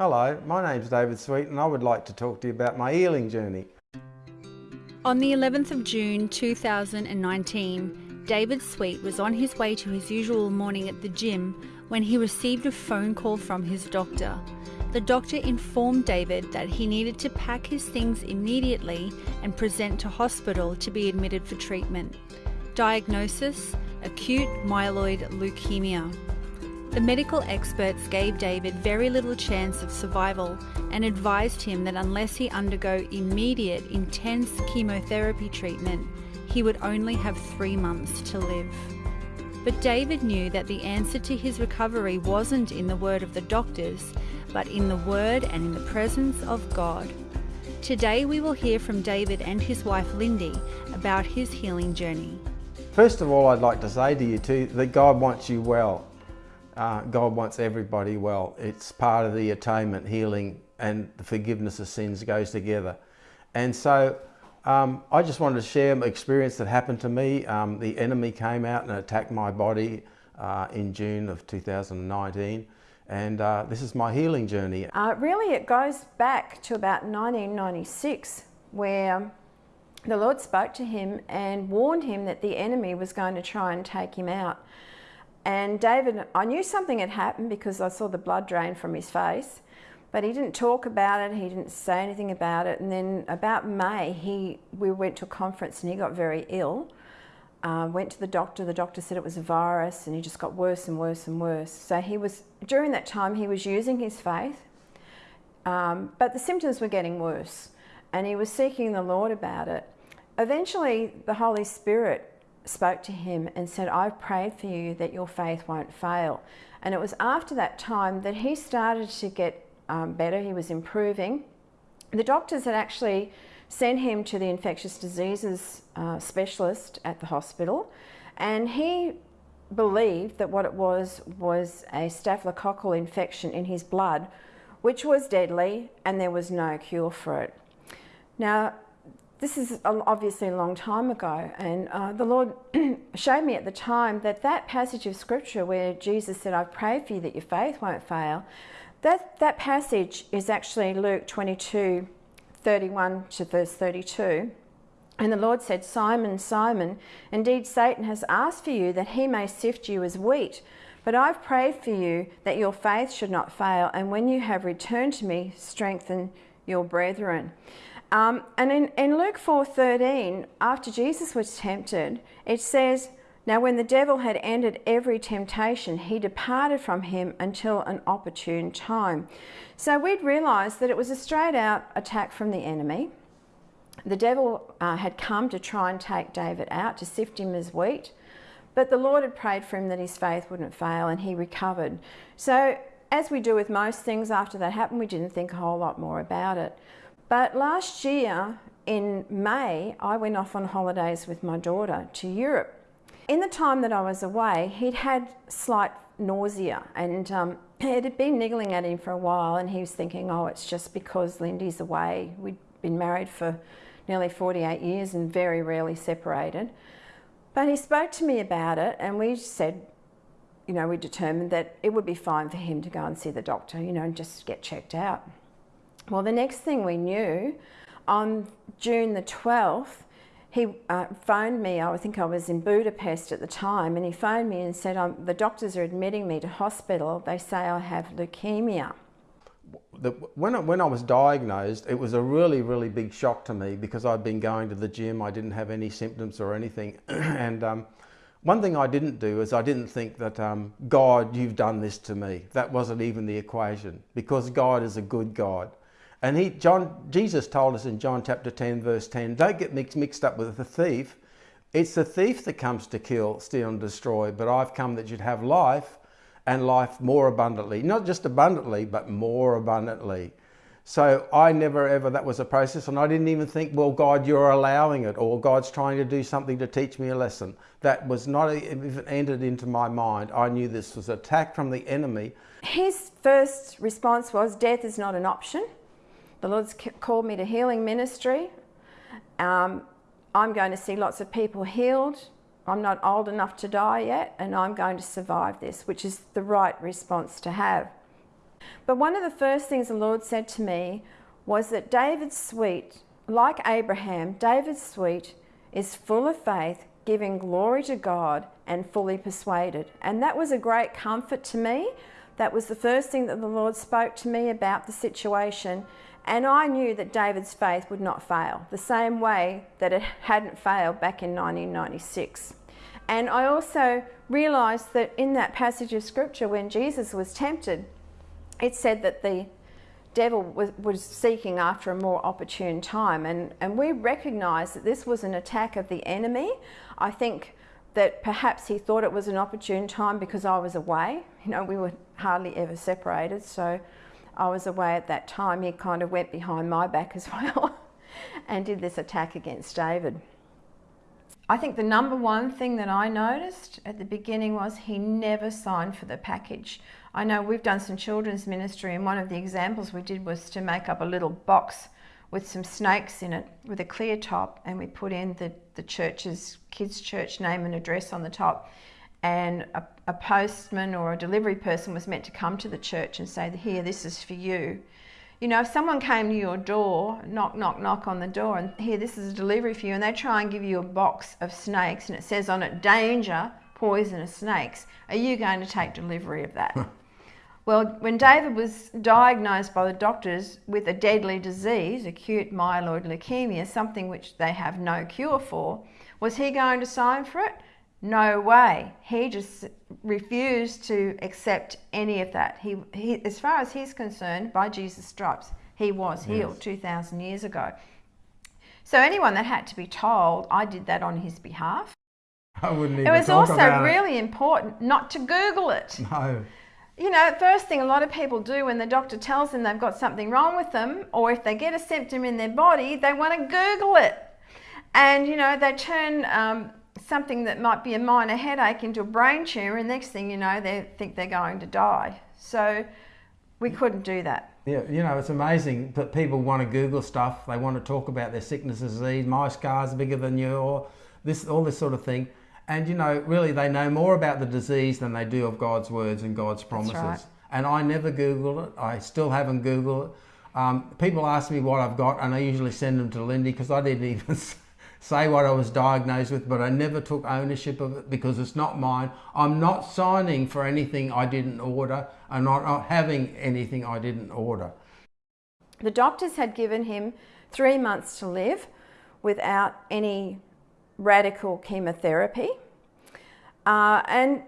Hello, my name's David Sweet and I would like to talk to you about my healing journey. On the 11th of June 2019, David Sweet was on his way to his usual morning at the gym when he received a phone call from his doctor. The doctor informed David that he needed to pack his things immediately and present to hospital to be admitted for treatment. Diagnosis acute myeloid leukemia. The medical experts gave David very little chance of survival and advised him that unless he undergo immediate, intense chemotherapy treatment, he would only have three months to live. But David knew that the answer to his recovery wasn't in the word of the doctors, but in the word and in the presence of God. Today we will hear from David and his wife Lindy about his healing journey. First of all, I'd like to say to you too that God wants you well. Uh, God wants everybody well. It's part of the atonement, healing, and the forgiveness of sins goes together. And so um, I just wanted to share an experience that happened to me. Um, the enemy came out and attacked my body uh, in June of 2019. And uh, this is my healing journey. Uh, really, it goes back to about 1996, where the Lord spoke to him and warned him that the enemy was going to try and take him out. And David, I knew something had happened because I saw the blood drain from his face, but he didn't talk about it, he didn't say anything about it. And then about May, he, we went to a conference and he got very ill. Uh, went to the doctor, the doctor said it was a virus and he just got worse and worse and worse. So he was, during that time, he was using his faith, um, but the symptoms were getting worse and he was seeking the Lord about it. Eventually, the Holy Spirit spoke to him and said, I've prayed for you that your faith won't fail. And it was after that time that he started to get um, better, he was improving. The doctors had actually sent him to the infectious diseases uh, specialist at the hospital, and he believed that what it was was a staphylococcal infection in his blood, which was deadly, and there was no cure for it. Now, this is obviously a long time ago, and uh, the Lord showed me at the time that that passage of scripture where Jesus said, I've prayed for you that your faith won't fail, that, that passage is actually Luke 22, 31 to verse 32. And the Lord said, Simon, Simon, indeed Satan has asked for you that he may sift you as wheat. But I've prayed for you that your faith should not fail, and when you have returned to me, strengthen your brethren. Um, and in, in Luke 4.13, after Jesus was tempted, it says, Now when the devil had ended every temptation, he departed from him until an opportune time. So we'd realised that it was a straight out attack from the enemy. The devil uh, had come to try and take David out, to sift him as wheat. But the Lord had prayed for him that his faith wouldn't fail and he recovered. So as we do with most things after that happened, we didn't think a whole lot more about it. But last year in May, I went off on holidays with my daughter to Europe. In the time that I was away, he'd had slight nausea and um, it had been niggling at him for a while and he was thinking, oh, it's just because Lindy's away. We'd been married for nearly 48 years and very rarely separated. But he spoke to me about it and we said, you know, we determined that it would be fine for him to go and see the doctor, you know, and just get checked out. Well, the next thing we knew, on June the 12th, he uh, phoned me, I think I was in Budapest at the time, and he phoned me and said, the doctors are admitting me to hospital. They say I have leukemia. The, when, I, when I was diagnosed, it was a really, really big shock to me because I'd been going to the gym, I didn't have any symptoms or anything. and um, one thing I didn't do is I didn't think that, um, God, you've done this to me. That wasn't even the equation because God is a good God. And he, John, Jesus told us in John chapter 10, verse 10, don't get mixed, mixed up with the thief. It's the thief that comes to kill, steal and destroy, but I've come that you'd have life and life more abundantly. Not just abundantly, but more abundantly. So I never ever, that was a process and I didn't even think, well, God, you're allowing it or God's trying to do something to teach me a lesson. That was not even entered into my mind. I knew this was attack from the enemy. His first response was, death is not an option. The Lord's called me to healing ministry. Um, I'm going to see lots of people healed. I'm not old enough to die yet, and I'm going to survive this, which is the right response to have. But one of the first things the Lord said to me was that David Sweet, like Abraham, David Sweet is full of faith, giving glory to God and fully persuaded. And that was a great comfort to me. That was the first thing that the Lord spoke to me about the situation. And I knew that David's faith would not fail, the same way that it hadn't failed back in 1996. And I also realised that in that passage of scripture, when Jesus was tempted, it said that the devil was, was seeking after a more opportune time. And, and we recognise that this was an attack of the enemy. I think that perhaps he thought it was an opportune time because I was away. You know, we were hardly ever separated, so I was away at that time. He kind of went behind my back as well and did this attack against David. I think the number one thing that I noticed at the beginning was he never signed for the package. I know we've done some children's ministry and one of the examples we did was to make up a little box with some snakes in it with a clear top and we put in the, the church's kids church name and address on the top and a, a postman or a delivery person was meant to come to the church and say here this is for you you know, if someone came to your door, knock, knock, knock on the door, and here, this is a delivery for you, and they try and give you a box of snakes and it says on it, danger, poisonous snakes, are you going to take delivery of that? well, when David was diagnosed by the doctors with a deadly disease, acute myeloid leukemia, something which they have no cure for, was he going to sign for it? No way. He just refused to accept any of that. He, he, as far as he's concerned, by Jesus' stripes, he was healed yes. 2,000 years ago. So anyone that had to be told, I did that on his behalf. I wouldn't even It was also really it. important not to Google it. No. You know, first thing a lot of people do when the doctor tells them they've got something wrong with them, or if they get a symptom in their body, they want to Google it. And, you know, they turn um, something that might be a minor headache into a brain tumour, and next thing you know, they think they're going to die. So we couldn't do that. Yeah, you know, it's amazing that people want to Google stuff. They want to talk about their sickness, disease. My scar's bigger than your, this, all this sort of thing. And you know, really, they know more about the disease than they do of God's words and God's promises. Right. And I never Google it. I still haven't Googled it. Um, people ask me what I've got, and I usually send them to Lindy because I didn't even say what I was diagnosed with, but I never took ownership of it because it's not mine. I'm not signing for anything I didn't order. And I'm not, not having anything I didn't order. The doctors had given him three months to live without any radical chemotherapy. Uh, and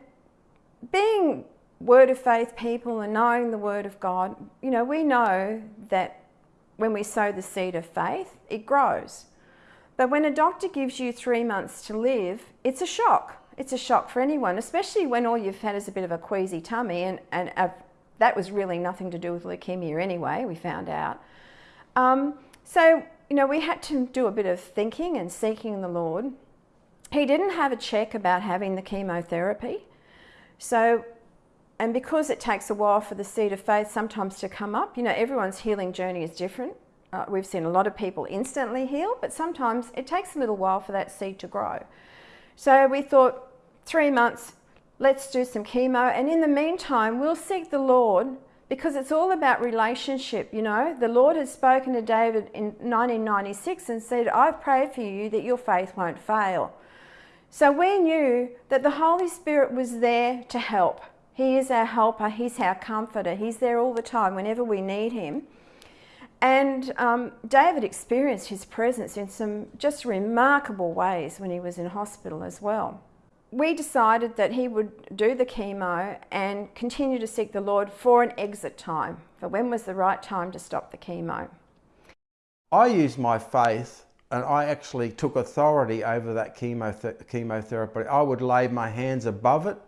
being word of faith people and knowing the word of God, you know, we know that when we sow the seed of faith, it grows. But when a doctor gives you three months to live, it's a shock. It's a shock for anyone, especially when all you've had is a bit of a queasy tummy, and, and a, that was really nothing to do with leukemia anyway, we found out. Um, so, you know, we had to do a bit of thinking and seeking the Lord. He didn't have a check about having the chemotherapy. So, and because it takes a while for the seed of faith sometimes to come up, you know, everyone's healing journey is different. Uh, we've seen a lot of people instantly heal, but sometimes it takes a little while for that seed to grow. So we thought, three months, let's do some chemo. And in the meantime, we'll seek the Lord because it's all about relationship, you know. The Lord has spoken to David in 1996 and said, I've prayed for you that your faith won't fail. So we knew that the Holy Spirit was there to help. He is our helper, He's our comforter, He's there all the time whenever we need Him. And um, David experienced his presence in some just remarkable ways when he was in hospital as well. We decided that he would do the chemo and continue to seek the Lord for an exit time, for when was the right time to stop the chemo. I used my faith and I actually took authority over that chemo chemotherapy. I would lay my hands above it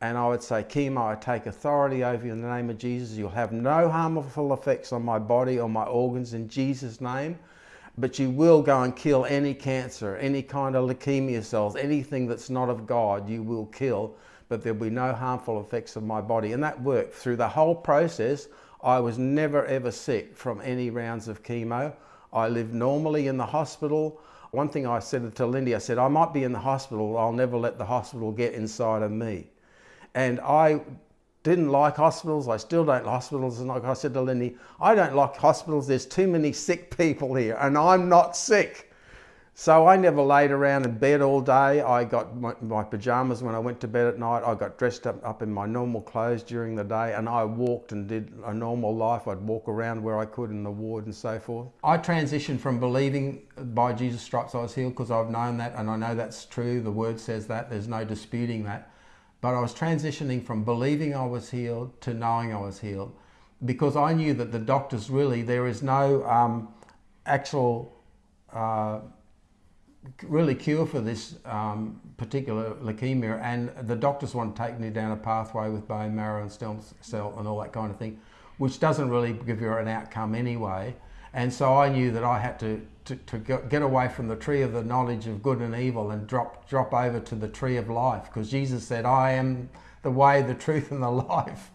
and I would say, chemo, I take authority over you in the name of Jesus. You'll have no harmful effects on my body or my organs in Jesus' name. But you will go and kill any cancer, any kind of leukemia cells, anything that's not of God, you will kill. But there'll be no harmful effects of my body. And that worked. Through the whole process, I was never ever sick from any rounds of chemo. I lived normally in the hospital. One thing I said to Lindy, I said, I might be in the hospital, I'll never let the hospital get inside of me. And I didn't like hospitals. I still don't like hospitals. And like I said to Lindy, I don't like hospitals. There's too many sick people here, and I'm not sick. So I never laid around in bed all day. I got my, my, pajamas when I went to bed at night. I got dressed up, up in my normal clothes during the day and I walked and did a normal life. I'd walk around where I could in the ward and so forth. I transitioned from believing by Jesus' stripes I was healed because I've known that and I know that's true. The word says that. There's no disputing that. But I was transitioning from believing I was healed to knowing I was healed because I knew that the doctors really, there is no um, actual uh, really cure for this um, particular leukemia. And the doctors want to take me down a pathway with bone marrow and stem cell and all that kind of thing which doesn't really give you an outcome anyway. And so I knew that I had to, to, to get away from the tree of the knowledge of good and evil and drop, drop over to the tree of life because Jesus said I am the way, the truth and the life.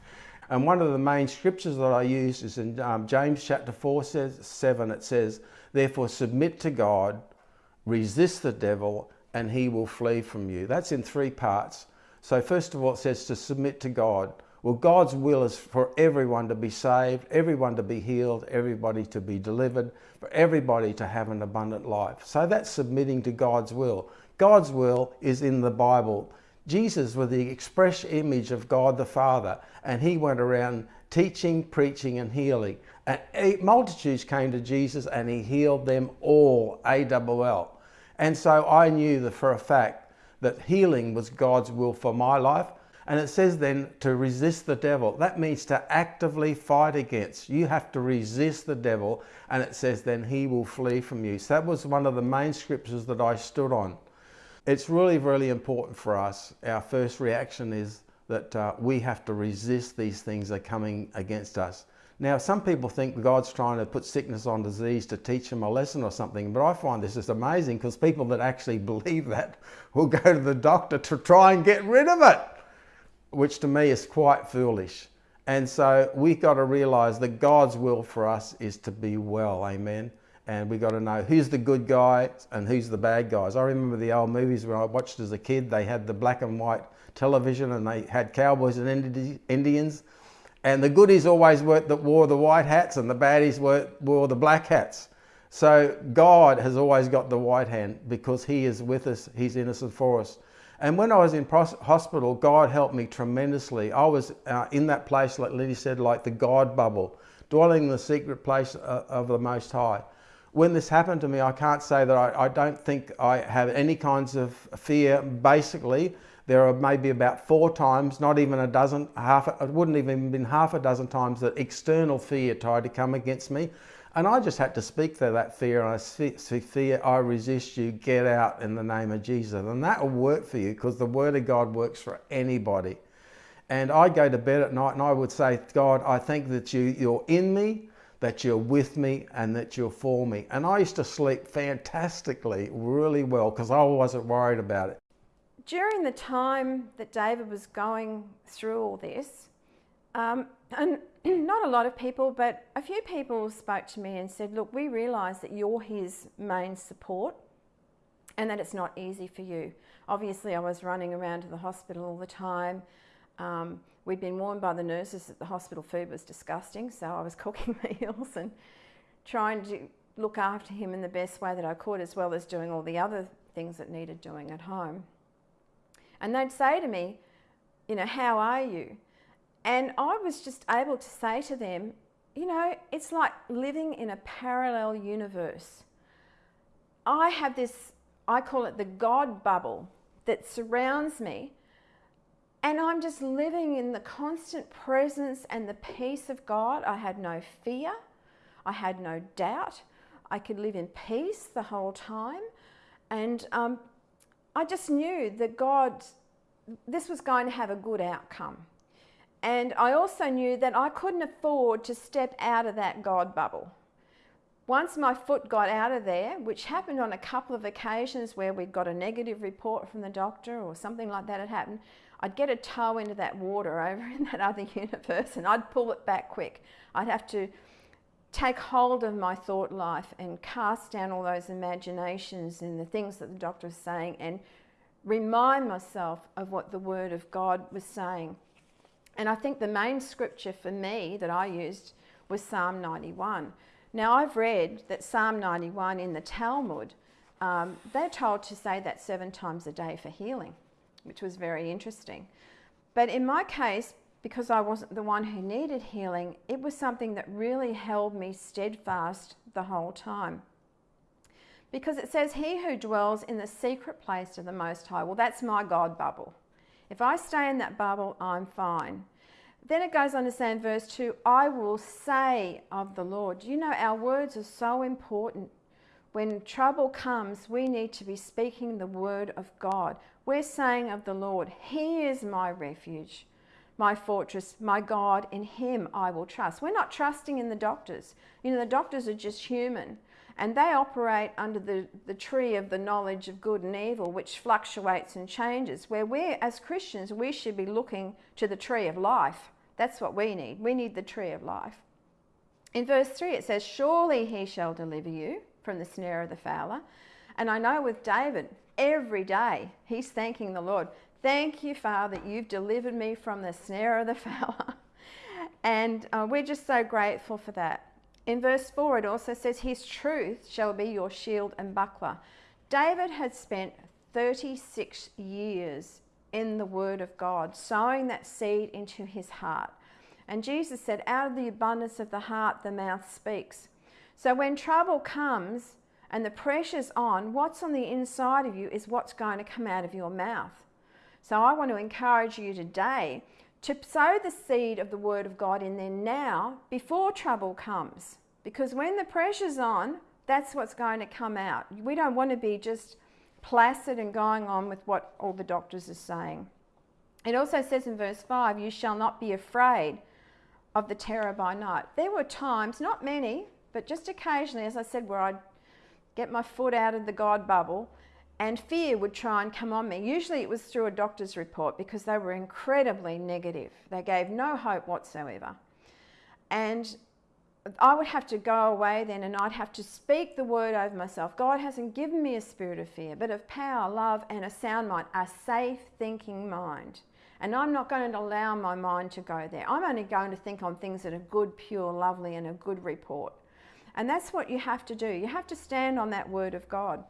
And one of the main scriptures that I use is in um, James chapter 4 says, 7 it says, therefore submit to God resist the devil and he will flee from you. That's in three parts. So first of all, it says to submit to God. Well, God's will is for everyone to be saved, everyone to be healed, everybody to be delivered, for everybody to have an abundant life. So that's submitting to God's will. God's will is in the Bible. Jesus was the express image of God the Father, and he went around teaching, preaching, and healing. And multitudes came to Jesus and he healed them all, A-double-L. And so I knew that for a fact that healing was God's will for my life. And it says then to resist the devil. That means to actively fight against. You have to resist the devil. And it says then he will flee from you. So that was one of the main scriptures that I stood on. It's really, really important for us. Our first reaction is that uh, we have to resist these things that are coming against us. Now, some people think God's trying to put sickness on disease to teach them a lesson or something, but I find this is amazing because people that actually believe that will go to the doctor to try and get rid of it, which to me is quite foolish. And so we've got to realize that God's will for us is to be well, amen. And we've got to know who's the good guy and who's the bad guys. I remember the old movies when I watched as a kid, they had the black and white television and they had cowboys and Indians and the goodies always wore the, wore the white hats and the baddies wore, wore the black hats. So God has always got the white hand because he is with us, he's innocent for us. And when I was in hospital, God helped me tremendously. I was uh, in that place, like Lindy said, like the God bubble, dwelling in the secret place uh, of the Most High. When this happened to me, I can't say that I, I don't think I have any kinds of fear, basically, there are maybe about four times, not even a dozen, half, it wouldn't even been half a dozen times that external fear tried to come against me. And I just had to speak to that fear and I see, fear, I resist you, get out in the name of Jesus. And that will work for you because the word of God works for anybody. And I go to bed at night and I would say, God, I think that you, you're in me, that you're with me and that you're for me. And I used to sleep fantastically, really well because I wasn't worried about it during the time that David was going through all this, um, and not a lot of people, but a few people spoke to me and said, Look, we realise that you're his main support and that it's not easy for you. Obviously, I was running around to the hospital all the time. Um, we'd been warned by the nurses that the hospital food was disgusting, so I was cooking meals and trying to look after him in the best way that I could, as well as doing all the other things that needed doing at home. And they'd say to me, you know, how are you? And I was just able to say to them, you know, it's like living in a parallel universe. I have this, I call it the God bubble that surrounds me. And I'm just living in the constant presence and the peace of God. I had no fear. I had no doubt. I could live in peace the whole time. And um, I just knew that God, this was going to have a good outcome. And I also knew that I couldn't afford to step out of that God bubble. Once my foot got out of there, which happened on a couple of occasions where we'd got a negative report from the doctor or something like that had happened, I'd get a toe into that water over in that other universe and I'd pull it back quick. I'd have to take hold of my thought life and cast down all those imaginations and the things that the doctor was saying and remind myself of what the Word of God was saying. And I think the main scripture for me that I used was Psalm 91. Now, I've read that Psalm 91 in the Talmud, um, they're told to say that seven times a day for healing, which was very interesting. But in my case, because I wasn't the one who needed healing, it was something that really held me steadfast the whole time. Because it says, He who dwells in the secret place of the Most High, well, that's my God bubble. If I stay in that bubble, I'm fine. Then it goes on to say in verse 2 I will say of the Lord. You know, our words are so important. When trouble comes, we need to be speaking the word of God. We're saying of the Lord, He is my refuge, my fortress, my God. In Him I will trust. We're not trusting in the doctors. You know, the doctors are just human and they operate under the, the tree of the knowledge of good and evil, which fluctuates and changes. Where we, as Christians, we should be looking to the tree of life. That's what we need. We need the tree of life. In verse 3, it says, Surely he shall deliver you from the snare of the fowler. And I know with David, every day he's thanking the Lord. Thank you, Father, you've delivered me from the snare of the fowler. and uh, we're just so grateful for that. In verse 4, it also says, His truth shall be your shield and buckler. David had spent 36 years in the Word of God, sowing that seed into his heart. And Jesus said, Out of the abundance of the heart, the mouth speaks. So when trouble comes and the pressure's on, what's on the inside of you is what's going to come out of your mouth. So I want to encourage you today to sow the seed of the Word of God in there now before trouble comes. Because when the pressure's on, that's what's going to come out. We don't want to be just placid and going on with what all the doctors are saying. It also says in verse 5 You shall not be afraid of the terror by night. There were times, not many, but just occasionally, as I said, where I'd get my foot out of the God bubble and fear would try and come on me. Usually it was through a doctor's report because they were incredibly negative. They gave no hope whatsoever. And I would have to go away then and I'd have to speak the word over myself. God hasn't given me a spirit of fear, but of power, love, and a sound mind, a safe thinking mind. And I'm not going to allow my mind to go there. I'm only going to think on things that are good, pure, lovely, and a good report. And that's what you have to do. You have to stand on that word of God.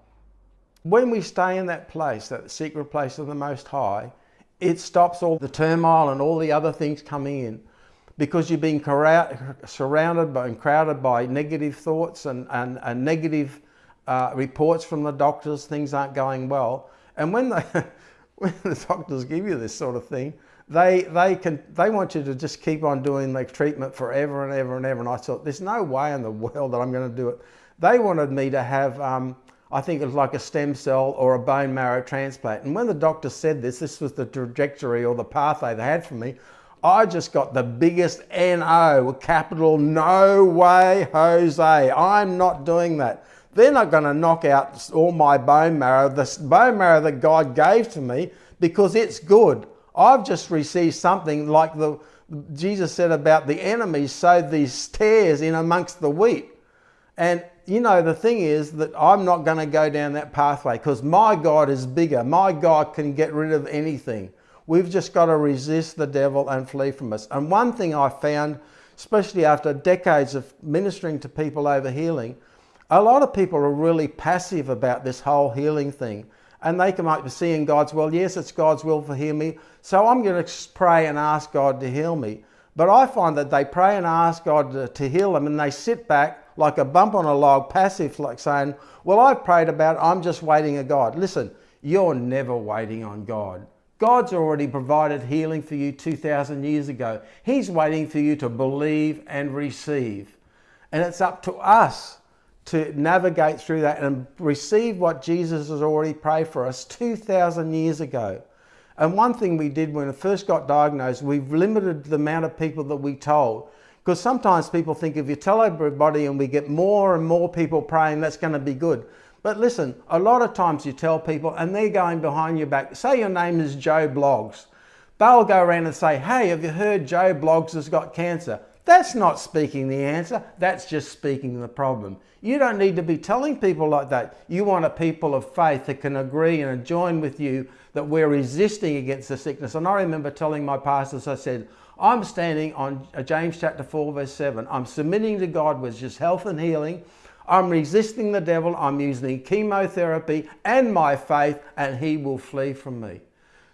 When we stay in that place, that secret place of the Most High, it stops all the turmoil and all the other things coming in because you're being surrounded by and crowded by negative thoughts and, and, and negative uh, reports from the doctors, things aren't going well. And when, they, when the doctors give you this sort of thing, they, they, can, they want you to just keep on doing the treatment forever and ever and ever. And I thought, there's no way in the world that I'm going to do it. They wanted me to have um, I think it was like a stem cell or a bone marrow transplant. And when the doctor said this, this was the trajectory or the pathway they had for me, I just got the biggest NO, capital no way, Jose. I'm not doing that. They're not going to knock out all my bone marrow, the bone marrow that God gave to me, because it's good. I've just received something like the Jesus said about the enemy sowed these tares in amongst the wheat. And you know, the thing is that I'm not going to go down that pathway because my God is bigger. My God can get rid of anything. We've just got to resist the devil and flee from us. And one thing I found, especially after decades of ministering to people over healing, a lot of people are really passive about this whole healing thing. And they come up to seeing God's will. Yes, it's God's will for heal me. So I'm going to pray and ask God to heal me. But I find that they pray and ask God to, to heal them and they sit back like a bump on a log, passive, like saying, Well, I've prayed about it, I'm just waiting on God. Listen, you're never waiting on God. God's already provided healing for you 2,000 years ago. He's waiting for you to believe and receive. And it's up to us to navigate through that and receive what Jesus has already prayed for us 2,000 years ago. And one thing we did when I first got diagnosed, we've limited the amount of people that we told. Because sometimes people think if you tell everybody and we get more and more people praying, that's going to be good. But listen, a lot of times you tell people and they're going behind your back. Say your name is Joe Bloggs. They'll go around and say, hey, have you heard Joe Bloggs has got cancer? That's not speaking the answer. That's just speaking the problem. You don't need to be telling people like that. You want a people of faith that can agree and join with you that we're resisting against the sickness. And I remember telling my pastors, I said, I'm standing on uh, James chapter 4 verse 7. I'm submitting to God with just health and healing. I'm resisting the devil. I'm using chemotherapy and my faith and he will flee from me.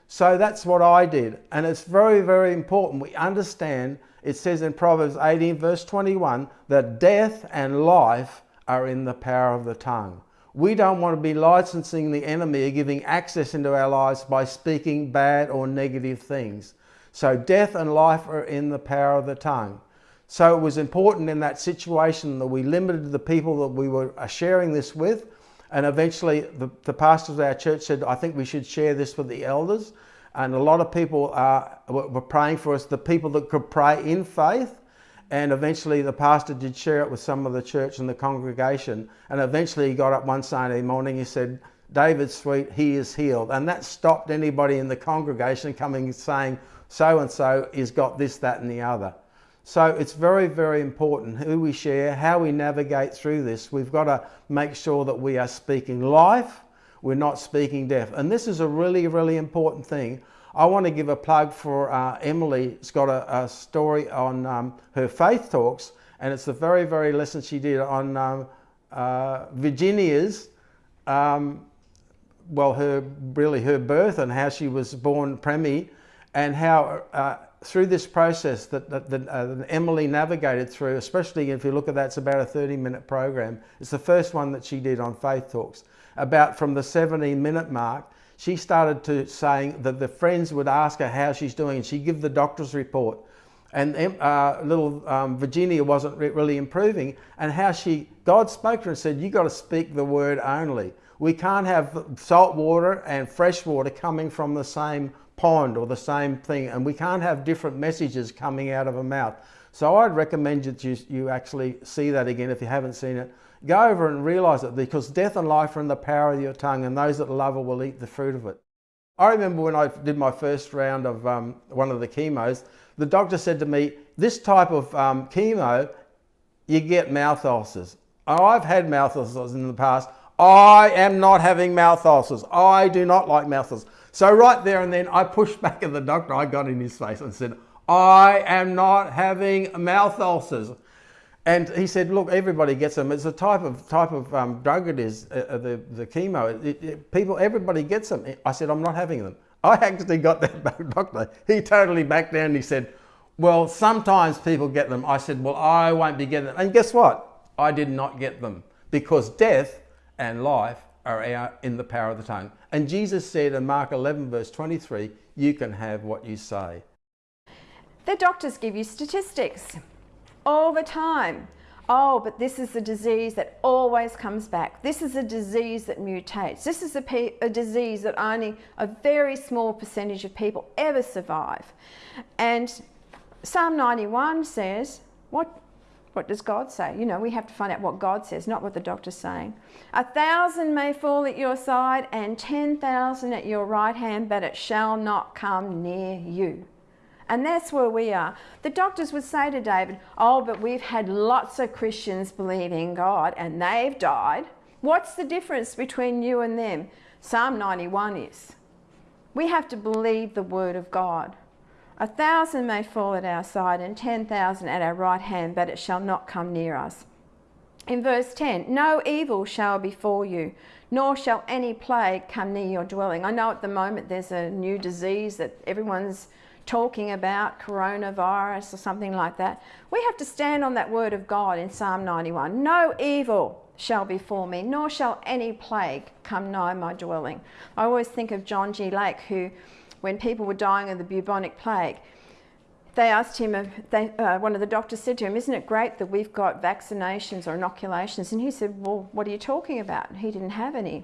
So that's what I did. And it's very, very important. We understand, it says in Proverbs 18 verse 21, that death and life are in the power of the tongue. We don't want to be licensing the enemy or giving access into our lives by speaking bad or negative things. So death and life are in the power of the tongue. So it was important in that situation that we limited the people that we were sharing this with. And eventually the, the pastors of our church said, I think we should share this with the elders. And a lot of people uh, were praying for us, the people that could pray in faith. And eventually the pastor did share it with some of the church and the congregation. And eventually he got up one Sunday morning, he said, David Sweet, he is healed. And that stopped anybody in the congregation coming and saying, so and so has got this, that and the other. So it's very, very important who we share, how we navigate through this. We've got to make sure that we are speaking life, we're not speaking death. And this is a really, really important thing. I want to give a plug for uh, Emily. It's got a, a story on um, her faith talks, and it's the very, very lesson she did on um, uh, Virginia's, um, well, her really her birth and how she was born preemie, and how uh, through this process that, that, that, uh, that, Emily navigated through, especially if you look at that, it's about a 30 minute program. It's the first one that she did on Faith Talks. About from the 17 minute mark, she started to saying that the friends would ask her how she's doing and she'd give the doctor's report. And uh, little um, Virginia wasn't really improving and how she, God spoke to her and said, you got to speak the word only. We can't have salt water and fresh water coming from the same pond or the same thing and we can't have different messages coming out of a mouth. So I'd recommend that you, you actually see that again if you haven't seen it. Go over and realize it because death and life are in the power of your tongue and those that love it will eat the fruit of it. I remember when I did my first round of um, one of the chemos, the doctor said to me, this type of um, chemo, you get mouth ulcers. I've had mouth ulcers in the past. I am not having mouth ulcers. I do not like mouth ulcers. So right there and then I pushed back at the doctor. I got in his face and said, I am not having mouth ulcers. And he said, look, everybody gets them. It's a type of type of um, drug it is, uh, uh the, the chemo. It, it, people, everybody gets them. I said, I'm not having them. I actually got that doctor. He totally backed down. He said, well, sometimes people get them. I said, well, I won't be getting them. And guess what? I did not get them because death and life are in the power of the tongue. And Jesus said in Mark 11 verse 23, you can have what you say. The doctors give you statistics all the time. Oh, but this is a disease that always comes back. This is a disease that mutates. This is a, a, disease that only a very small percentage of people ever survive. And Psalm 91 says, what what does God say? You know, we have to find out what God says, not what the doctor's saying. A thousand may fall at your side and 10,000 at your right hand, but it shall not come near you. And that's where we are. The doctors would say to David, oh, but we've had lots of Christians believe in God and they've died. What's the difference between you and them? Psalm 91 is. We have to believe the word of God. A thousand may fall at our side and ten thousand at our right hand, but it shall not come near us. In verse 10, no evil shall befall you, nor shall any plague come near your dwelling. I know at the moment there's a new disease that everyone's talking about, coronavirus or something like that. We have to stand on that word of God in Psalm 91. No evil shall befall me, nor shall any plague come nigh my dwelling. I always think of John G. Lake, who when people were dying of the bubonic plague, they asked him, they, uh, one of the doctors said to him, isn't it great that we've got vaccinations or inoculations? And he said, well, what are you talking about? He didn't have any.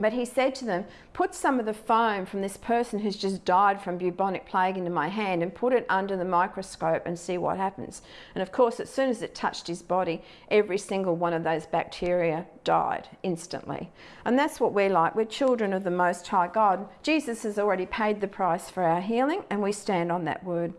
But he said to them, put some of the foam from this person who's just died from bubonic plague into my hand and put it under the microscope and see what happens. And of course, as soon as it touched his body, every single one of those bacteria died instantly. And that's what we're like. We're children of the Most High God. Jesus has already paid the price for our healing and we stand on that word.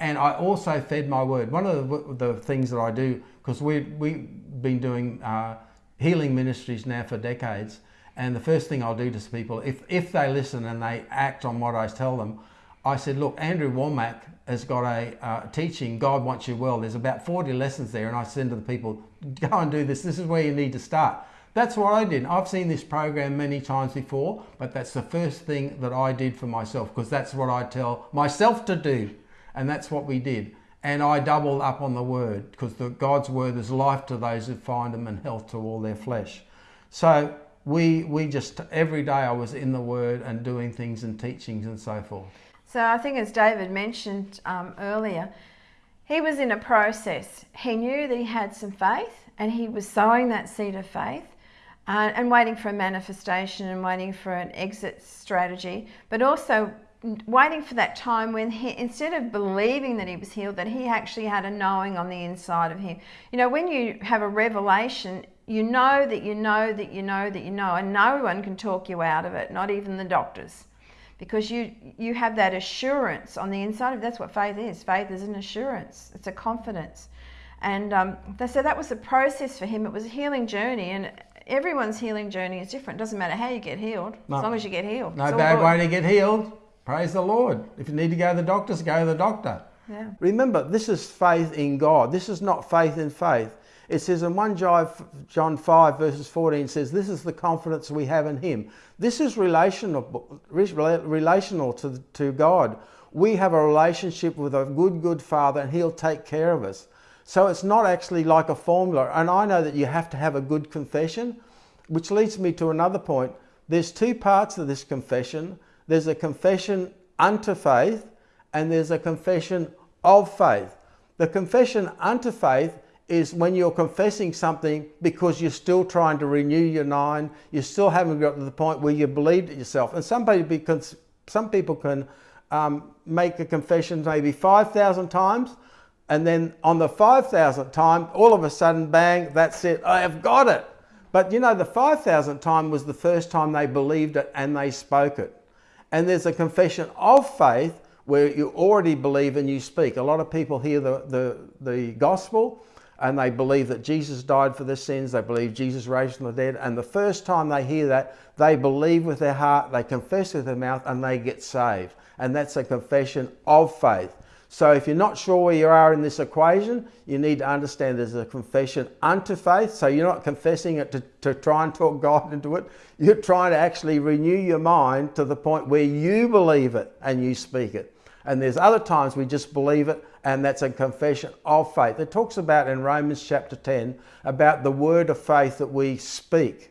And I also fed my word. One of the, things that I do, because we, we've been doing uh, healing ministries now for decades, and the first thing I'll do to people, if, if they listen and they act on what I tell them, I said, look, Andrew Wommack has got a uh, teaching, God Wants You Well. There's about 40 lessons there. And I said to the people, go and do this. This is where you need to start. That's what I did. I've seen this program many times before, but that's the first thing that I did for myself because that's what I tell myself to do. And that's what we did. And I doubled up on the word because the God's word is life to those who find them and health to all their flesh. So we, we just, every day I was in the word and doing things and teachings and so forth. So I think as David mentioned um, earlier, he was in a process. He knew that he had some faith and he was sowing that seed of faith uh, and waiting for a manifestation and waiting for an exit strategy, but also waiting for that time when he, instead of believing that he was healed, that he actually had a knowing on the inside of him. You know, when you have a revelation, you know that you know that you know that you know, and no one can talk you out of it, not even the doctors. Because you you have that assurance on the inside of that's what faith is. Faith is an assurance. It's a confidence. And um, so that was the process for him. It was a healing journey and everyone's healing journey is different. It doesn't matter how you get healed no. as long as you get healed no bad way to get healed. Praise the lord. If you need to go to the doctors go to the doctor. Yeah. remember this is faith in god. This is not faith in faith it says in 1 John 5 verses 14 says, this is the confidence we have in him. This is relational, relational to, to God. We have a relationship with a good, good Father and he'll take care of us. So it's not actually like a formula. And I know that you have to have a good confession, which leads me to another point. There's two parts of this confession. There's a confession unto faith and there's a confession of faith. The confession unto faith is when you're confessing something because you're still trying to renew your mind, you still haven't got to the point where you believed it yourself. And some people, some people can um, make a confession maybe 5,000 times, and then on the 5,000th time, all of a sudden, bang, that's it, I have got it. But you know, the 5,000th time was the first time they believed it and they spoke it. And there's a confession of faith where you already believe and you speak. A lot of people hear the, the, the gospel and they believe that Jesus died for their sins. They believe Jesus raised from the dead. And the first time they hear that, they believe with their heart, they confess with their mouth, and they get saved. And that's a confession of faith. So if you're not sure where you are in this equation, you need to understand there's a confession unto faith. So you're not confessing it to, to try and talk God into it. You're trying to actually renew your mind to the point where you believe it and you speak it. And there's other times we just believe it and that's a confession of faith. It talks about in Romans chapter 10 about the word of faith that we speak.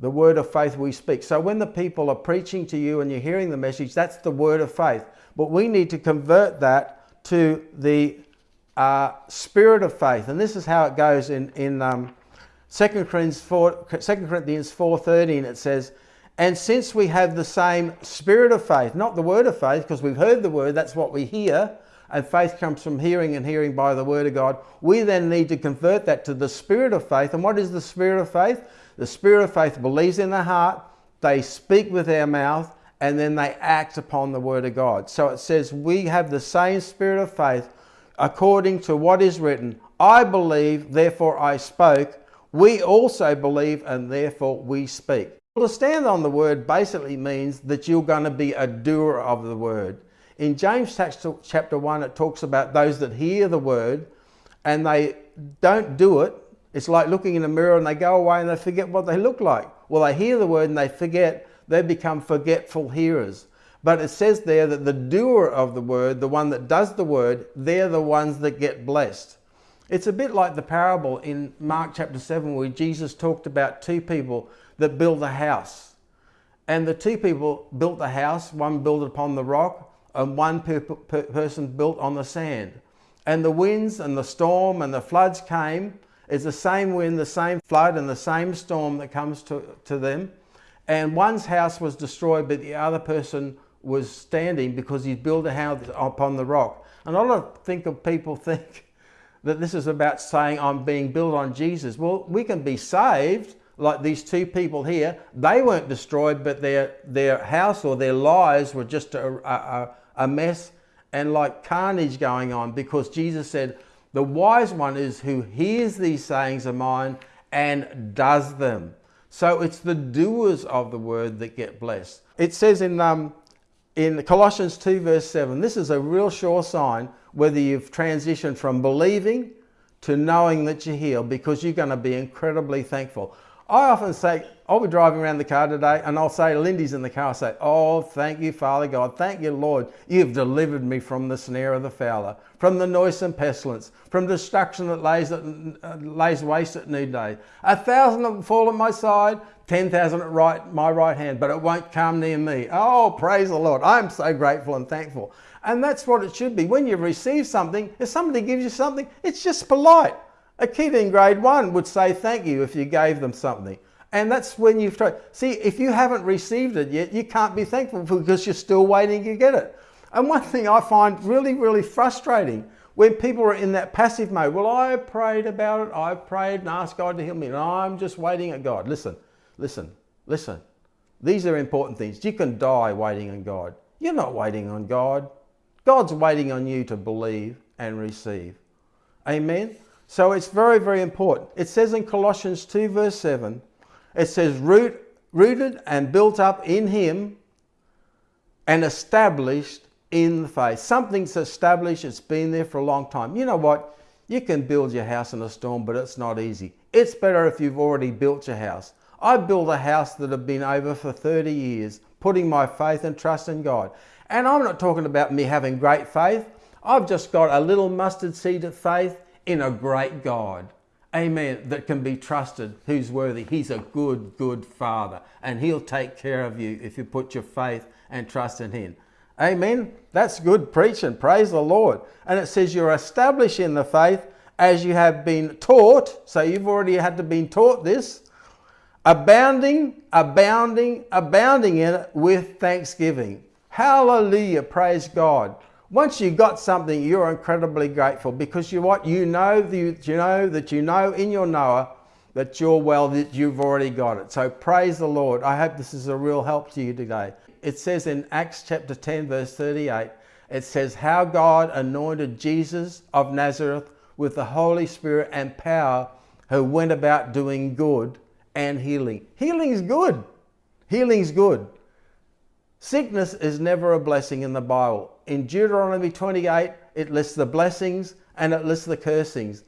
The word of faith we speak. So when the people are preaching to you and you're hearing the message, that's the word of faith. But we need to convert that to the uh, spirit of faith. And this is how it goes in, in um, 2 Corinthians 4, 2 Corinthians 4.13. It says, and since we have the same spirit of faith, not the word of faith, because we've heard the word, that's what we hear, and faith comes from hearing and hearing by the word of God. We then need to convert that to the spirit of faith. And what is the spirit of faith? The spirit of faith believes in the heart, they speak with their mouth, and then they act upon the word of God. So it says we have the same spirit of faith according to what is written. I believe, therefore I spoke. We also believe, and therefore we speak. Well, to stand on the word basically means that you're going to be a doer of the word. In James chapter 1, it talks about those that hear the word and they don't do it. It's like looking in a mirror and they go away and they forget what they look like. Well, they hear the word and they forget. They become forgetful hearers. But it says there that the doer of the word, the one that does the word, they're the ones that get blessed. It's a bit like the parable in Mark chapter 7 where Jesus talked about two people that build a house. And the two people built the house, one built it upon the rock and one per per person built on the sand. And the winds and the storm and the floods came. It's the same wind, the same flood, and the same storm that comes to, to them. And one's house was destroyed, but the other person was standing because he built a house upon the rock. And a lot of think of people think that this is about saying I'm being built on Jesus. Well, we can be saved like these two people here. They weren't destroyed, but their, their house or their lives were just a, a, a mess and like carnage going on because Jesus said, the wise one is who hears these sayings of mine and does them. So it's the doers of the word that get blessed. It says in um, in Colossians 2, verse 7, this is a real sure sign whether you've transitioned from believing to knowing that you're healed because you're going to be incredibly thankful. I often say, I'll be driving around the car today and I'll say, Lindy's in the car, I say, Oh, thank you, Father God. Thank you, Lord. You've delivered me from the snare of the fowler, from the noisome pestilence, from destruction that lays, at, uh, lays waste at noonday. A thousand will fall at my side, 10,000 at right, my right hand, but it won't come near me. Oh, praise the Lord. I'm so grateful and thankful. And that's what it should be. When you receive something, if somebody gives you something, it's just polite. A kid in grade one would say thank you if you gave them something. And that's when you've tried. See, if you haven't received it yet, you can't be thankful because you're still waiting to get it. And one thing I find really, really frustrating when people are in that passive mode, well, I prayed about it, I prayed and asked God to heal me, and I'm just waiting at God. Listen, listen, listen. These are important things. You can die waiting on God. You're not waiting on God. God's waiting on you to believe and receive. Amen? So it's very, very important. It says in Colossians 2, verse 7, it says, Root, rooted and built up in Him and established in the faith. Something's established, it's been there for a long time. You know what? You can build your house in a storm, but it's not easy. It's better if you've already built your house. I built a house that had been over for 30 years, putting my faith and trust in God. And I'm not talking about me having great faith. I've just got a little mustard seed of faith in a great God. Amen. That can be trusted, who's worthy. He's a good, good Father, and He'll take care of you if you put your faith and trust in Him. Amen. That's good preaching. Praise the Lord. And it says you're established in the faith as you have been taught. So you've already had to be taught this. Abounding, abounding, abounding in it with thanksgiving. Hallelujah. Praise God. Once you've got something, you're incredibly grateful because you what you know you, you know that you know in your knower that you're well that you've already got it. So praise the Lord. I hope this is a real help to you today. It says in Acts chapter 10 verse 38, it says how God anointed Jesus of Nazareth with the Holy Spirit and power who went about doing good and healing. Healing's good. Healing's good. Sickness is never a blessing in the Bible in Deuteronomy 28, it lists the blessings and it lists the cursings.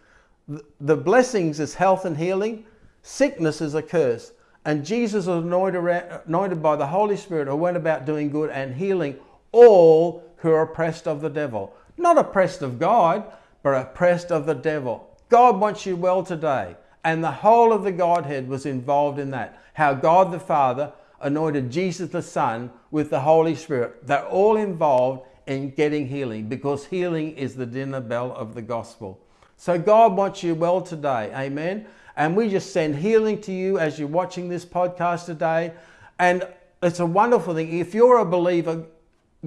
The blessings is health and healing, sickness is a curse. And Jesus was anointed, by the Holy Spirit who went about doing good and healing all who are oppressed of the devil. Not oppressed of God, but oppressed of the devil. God wants you well today. And the whole of the Godhead was involved in that. How God the Father anointed Jesus the Son with the Holy Spirit. They're all involved in getting healing because healing is the dinner bell of the gospel. So God wants you well today. Amen. And we just send healing to you as you're watching this podcast today. And it's a wonderful thing. If you're a believer,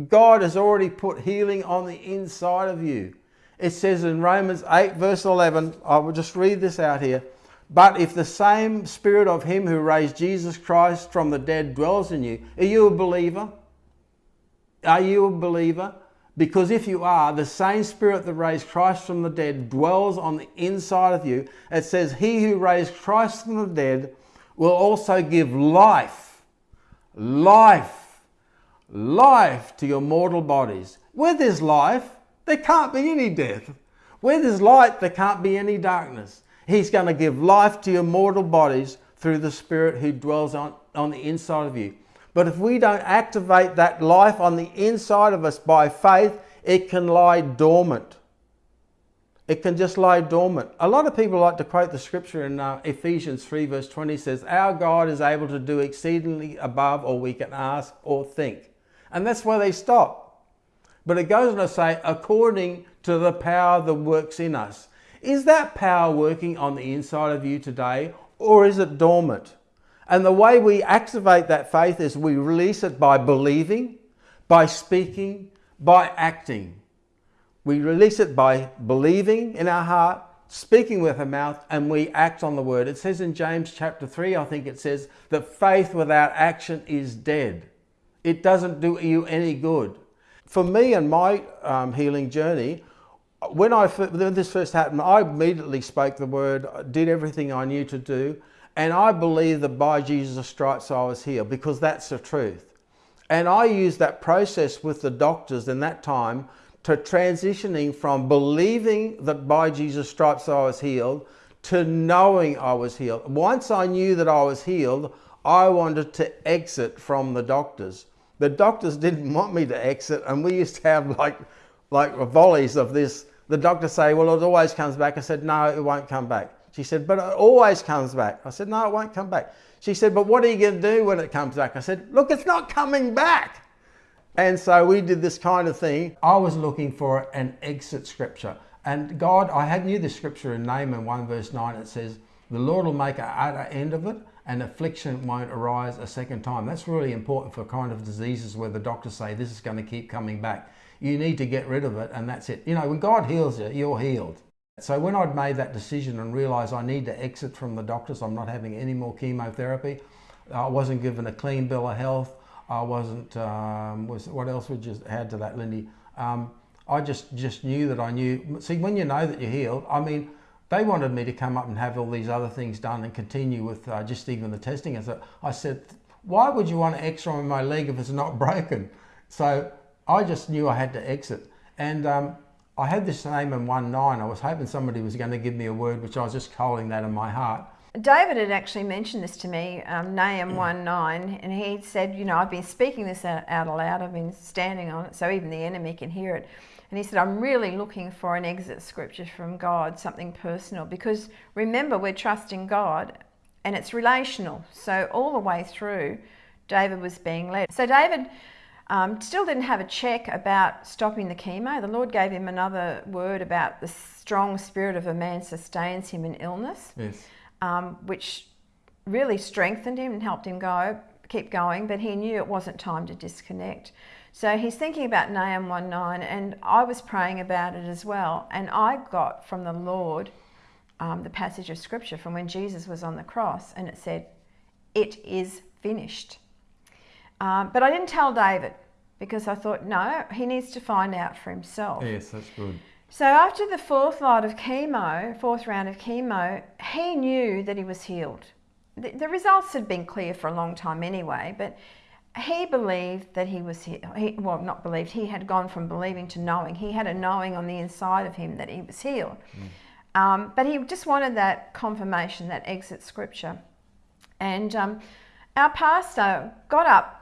God has already put healing on the inside of you. It says in Romans 8, verse 11, I will just read this out here. But if the same spirit of him who raised Jesus Christ from the dead dwells in you, are you a believer? Are you a believer? Because if you are, the same spirit that raised Christ from the dead dwells on the inside of you. It says, He who raised Christ from the dead will also give life, life, life to your mortal bodies. Where there's life, there can't be any death. Where there's light, there can't be any darkness. He's going to give life to your mortal bodies through the Spirit who dwells on, on the inside of you. But if we don't activate that life on the inside of us by faith, it can lie dormant. It can just lie dormant. A lot of people like to quote the scripture in uh, Ephesians 3, verse 20 says, Our God is able to do exceedingly above all we can ask or think. And that's where they stop. But it goes on to say, according to the power that works in us. Is that power working on the inside of you today or is it dormant? And the way we activate that faith is we release it by believing, by speaking, by acting. We release it by believing in our heart, speaking with our mouth, and we act on the word. It says in James chapter 3, I think it says, that faith without action is dead. It doesn't do you any good. For me and my um, healing journey, when, I, when this first happened, I immediately spoke the word, did everything I knew to do, and I believe that by Jesus' stripes I was healed because that's the truth. And I used that process with the doctors in that time to transitioning from believing that by Jesus' stripes I was healed to knowing I was healed. Once I knew that I was healed, I wanted to exit from the doctors. The doctors didn't want me to exit, and we used to have like like volleys of this. The doctor say, "Well, it always comes back." I said, "No, it won't come back." She said, "But it always comes back." I said, "No, it won't come back." She said, "But what are you going to do when it comes back?" I said, "Look, it's not coming back." And so we did this kind of thing. I was looking for an exit scripture. And God, I had knew the scripture in Nahum 1 verse 9. It says, the Lord will make an utter end of it and affliction won't arise a second time. That's really important for kind of diseases where the doctors say this is going to keep coming back. You need to get rid of it and that's it. You know, when God heals you, you're healed. So when I'd made that decision and realised I need to exit from the doctors, I'm not having any more chemotherapy, I wasn't given a clean bill of health, I wasn't, um, was, what else would you add to that, Lindy? Um, I just, just knew that I knew. See, when you know that you're healed, I mean, they wanted me to come up and have all these other things done and continue with uh, just even the testing. I said, I said, why would you want an X-ray my leg if it's not broken? So I just knew I had to exit. And um, I had this Nahum 1.9. I was hoping somebody was going to give me a word, which I was just holding that in my heart. David had actually mentioned this to me, um, Nahum 1.9, and he said, you know, I've been speaking this out, out aloud, I've been standing on it, so even the enemy can hear it. And he said, I'm really looking for an exit scripture from God, something personal, because remember, we're trusting God and it's relational. So all the way through, David was being led. So David um, still didn't have a check about stopping the chemo. The Lord gave him another word about the strong spirit of a man sustains him in illness, Yes. um, which really strengthened him and helped him go, keep going, but he knew it wasn't time to disconnect. So he's thinking about Nahum 1.9 and I was praying about it as well. And I got from the Lord um, the passage of scripture from when Jesus was on the cross and it said, it is finished. Um, but I didn't tell David because I thought, no, he needs to find out for himself. Yes, that's good. So after the fourth lot of chemo, fourth round of chemo, he knew that he was healed. The, the results had been clear for a long time anyway, but he believed that he was he, well not believed he had gone from believing to knowing he had a knowing on the inside of him that he was healed mm. um, but he just wanted that confirmation that exit scripture and um, our pastor got up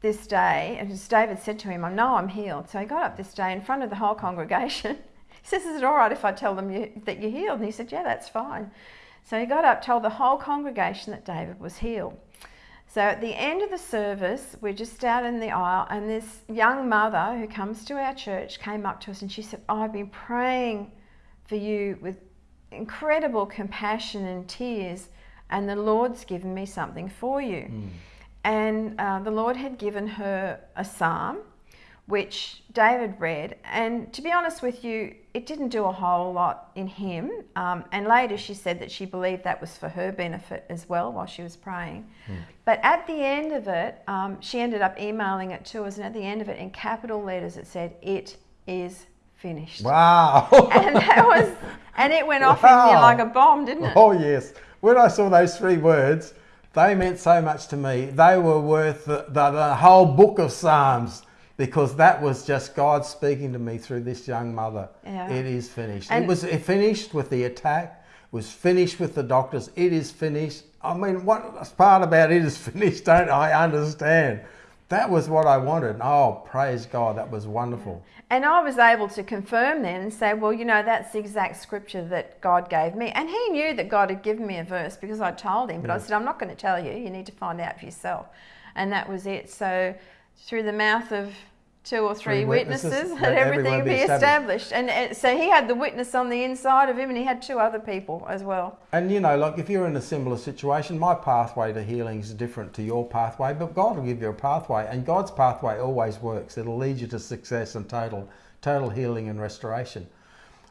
this day and as david said to him i know i'm healed. So he got up this day in front of the whole congregation. He says is it all right if i tell them you, that you're healed? And he said yeah that's fine. So he got up told the whole congregation that david was healed. So at the end of the service, we're just out in the aisle, and this young mother who comes to our church came up to us and she said, oh, I've been praying for you with incredible compassion and tears, and the Lord's given me something for you. Mm. And uh, the Lord had given her a psalm which David read. And to be honest with you, it didn't do a whole lot in him. Um, and later she said that she believed that was for her benefit as well while she was praying. Mm. But at the end of it, um, she ended up emailing it to us. And at the end of it, in capital letters, it said, It is finished. Wow. and that was, and it went off wow. in like a bomb, didn't it? Oh, yes. When I saw those three words, they meant so much to me. They were worth the, the, the whole book of Psalms because that was just God speaking to me through this young mother. Yeah. It is finished. And it was it finished with the attack, it was finished with the doctors. It is finished. I mean, what part about it is finished, don't I understand? That was what I wanted. Oh, praise God, that was wonderful. And I was able to confirm then and say, well, you know, that's the exact scripture that God gave me. And he knew that God had given me a verse because I told him, but I said, I'm not going to tell you. You need to find out for yourself. And that was it. So through the mouth of two or three, three witnesses, witnesses and everything be established. established. And uh, so he had the witness on the inside of him and he had two other people as well. And you know, like if you're in a similar situation, my pathway to healing is different to your pathway, but God will give you a pathway and God's pathway always works. It'll lead you to success and total, total healing and restoration.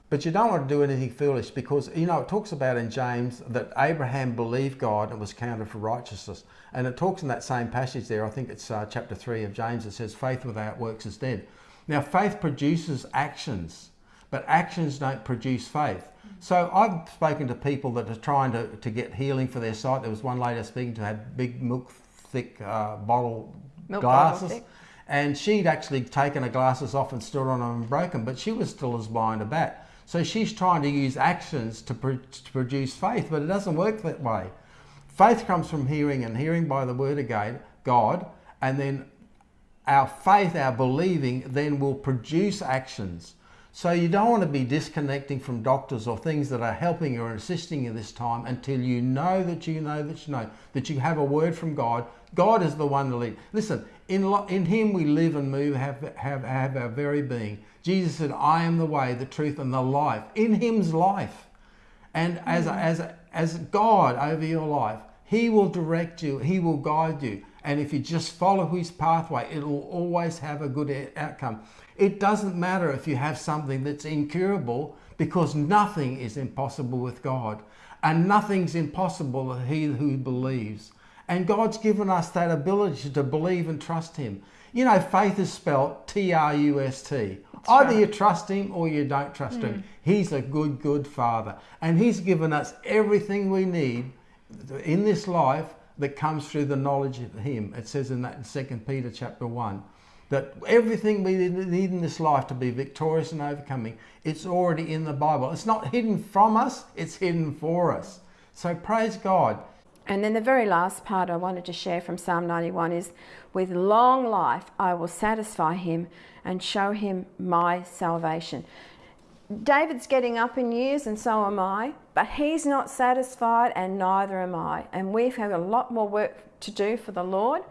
But you don't want to do anything foolish because, you know, it talks about in James that Abraham believed God and was counted for righteousness. And it talks in that same passage there, I think it's uh, chapter 3 of James, it says, faith without works is dead. Now, faith produces actions, but actions don't produce faith. So I've spoken to people that are trying to, to get healing for their sight. There was one lady I was speaking to had big milk thick uh, bottle Milk glasses. bottle. And she'd actually taken her glasses off and stood on them and broken, but she was still as blind as a bat. So she's trying to use actions to, pro- to produce faith, but it doesn't work that way. Faith comes from hearing, and hearing by the word of God, and then our faith, our believing, then will produce actions. So you don't want to be disconnecting from doctors or things that are helping or assisting you this time until you know that you know that you know that you have a word from God. God is the one to lead. Listen, in, in Him we live and move, have, have, have our very being. Jesus said, I am the way, the truth, and the life. In Him's life. And as, hmm. as, as God over your life, He will direct you, He will guide you. And if you just follow His pathway, it will always have a good outcome. It doesn't matter if you have something that's incurable because nothing is impossible with God. And nothing's impossible with He who believes. And God's given us that ability to believe and trust Him. You know, faith is spelled T R U S T. Either you trust Him or you don't trust Him. Mm. He's a good, good Father. And He's given us everything we need in this life that comes through the knowledge of Him. It says in that in 2 Peter chapter 1 that everything we need in this life to be victorious and overcoming, it's already in the Bible. It's not hidden from us, it's hidden for us. So praise God. And then the very last part I wanted to share from Psalm 91 is with long life I will satisfy him and show him my salvation. David's getting up in years and so am I, but he's not satisfied and neither am I. And we've had a lot more work to do for the Lord.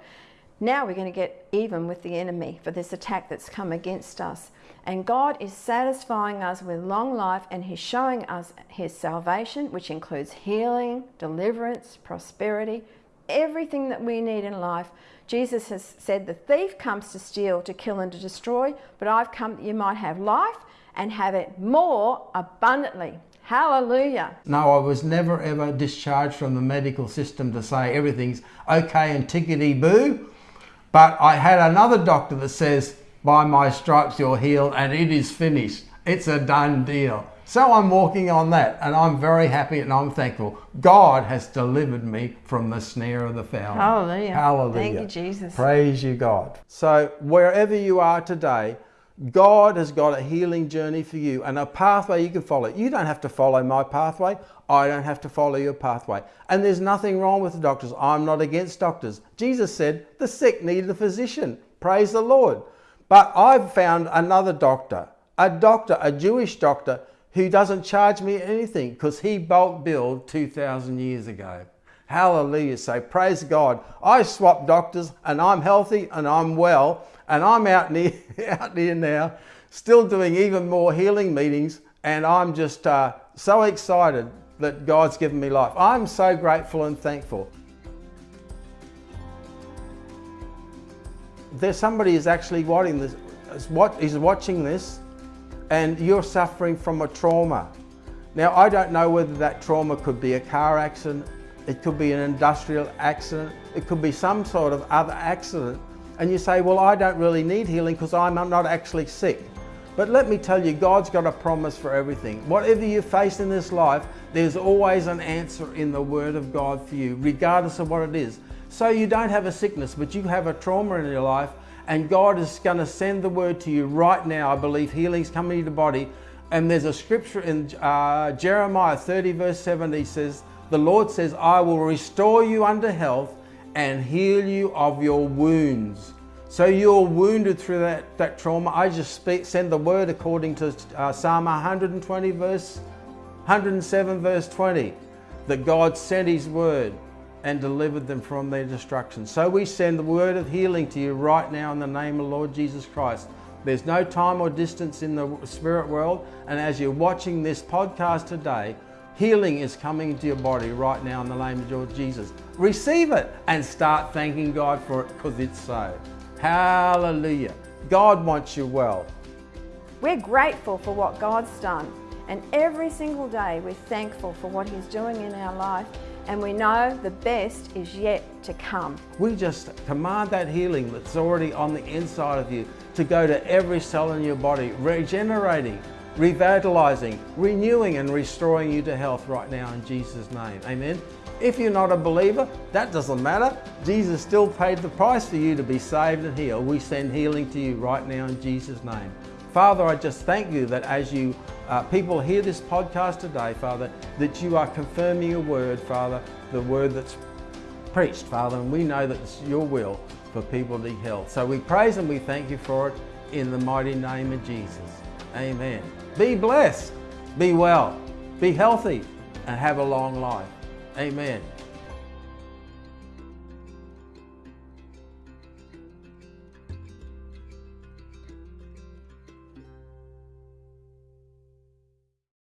Now we're going to get even with the enemy for this attack that's come against us. And God is satisfying us with long life and He's showing us His salvation, which includes healing, deliverance, prosperity, everything that we need in life. Jesus has said, The thief comes to steal, to kill, and to destroy, but I've come that you might have life and have it more abundantly. Hallelujah. No, I was never ever discharged from the medical system to say everything's okay and tickety boo. But I had another doctor that says, by my stripes you're healed and it is finished. It's a done deal. So I'm walking on that and I'm very happy and I'm thankful. God has delivered me from the snare of the fowler. Hallelujah. Hallelujah. Thank you, Jesus. Praise you, God. So wherever you are today, God has got a healing journey for you and a pathway you can follow. You don't have to follow my pathway. I don't have to follow your pathway. And there's nothing wrong with the doctors. I'm not against doctors. Jesus said the sick need a physician. Praise the Lord. But I've found another doctor, a doctor, a Jewish doctor, who doesn't charge me anything because he bulk billed 2,000 years ago. Hallelujah. So praise God. I swapped doctors and I'm healthy and I'm well and I'm out near, out here now, still doing even more healing meetings. And I'm just uh, so excited that God's given me life. I'm so grateful and thankful. There's somebody is actually watching this, is what is watching this, and you're suffering from a trauma. Now, I don't know whether that trauma could be a car accident, it could be an industrial accident, it could be some sort of other accident. And you say, Well, I don't really need healing because I'm not actually sick. But let me tell you, God's got a promise for everything. Whatever you face in this life, there's always an answer in the Word of God for you, regardless of what it is. So you don't have a sickness, but you have a trauma in your life, and God is going to send the Word to you right now. I believe healing's coming to your body. And there's a scripture in uh, Jeremiah 30, verse 7, he says, The Lord says, I will restore you unto health and heal you of your wounds. So you're wounded through that, that trauma. I just speak, send the word according to uh, Psalm 120, verse 107, verse 20, that God sent His word and delivered them from their destruction. So we send the word of healing to you right now in the name of Lord Jesus Christ. There's no time or distance in the spirit world, and as you're watching this podcast today, healing is coming into your body right now in the name of Lord Jesus. Receive it and start thanking God for it because it's so. Hallelujah. God wants you well. We're grateful for what God's done, and every single day we're thankful for what He's doing in our life, and we know the best is yet to come. We just command that healing that's already on the inside of you to go to every cell in your body, regenerating revitalizing, renewing, and restoring you to health right now in Jesus' name. Amen. If you're not a believer, that doesn't matter. Jesus still paid the price for you to be saved and healed. We send healing to you right now in Jesus' name. Father, I just thank you that as you uh, people hear this podcast today, Father, that you are confirming your word, Father, the word that's preached, Father, and we know that it's your will for people to be healed. So we praise and we thank you for it in the mighty name of Jesus. Amen. Be blessed, be well, be healthy, and have a long life. Amen.